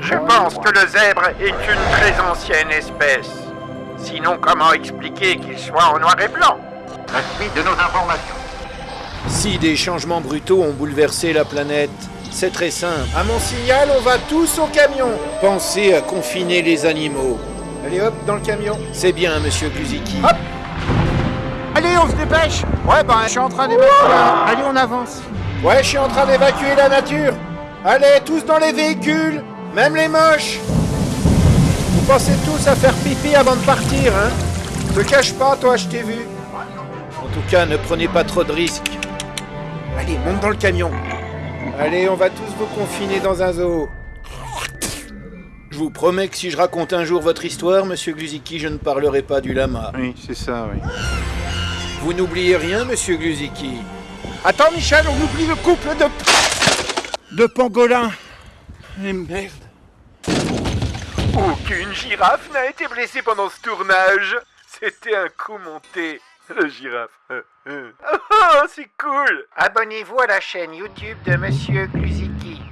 Je pense que le zèbre est une très ancienne espèce. Sinon, comment expliquer qu'il soit en noir et blanc? La suite de nos informations. Si des changements brutaux ont bouleversé la planète, c'est très simple. À mon signal, on va tous au camion. Pensez à confiner les animaux. Allez hop, dans le camion. C'est bien, monsieur Guziki. Hop Allez, on se dépêche Ouais, ben, je suis en train d'évacuer. Allez, on avance. Ouais, je suis en train d'évacuer la nature. Allez, tous dans les véhicules, même les moches. Vous pensez tous à faire pipi avant de partir, hein? Te cache pas, toi, je t'ai vu. En tout cas, ne prenez pas trop de risques. Allez, monte dans le camion. Allez, on va tous vous confiner dans un zoo. Je vous promets que si je raconte un jour votre histoire, monsieur Gluziki, je ne parlerai pas du lama. Oui, c'est ça, oui. Vous n'oubliez rien, monsieur Gluziki Attends, Michel, on oublie le couple de... de pangolins. Et merde. Aucune girafe n'a été blessée pendant ce tournage. C'était un coup monté. Le girafe. Oh, c'est cool Abonnez-vous à la chaîne YouTube de Monsieur Gluziki.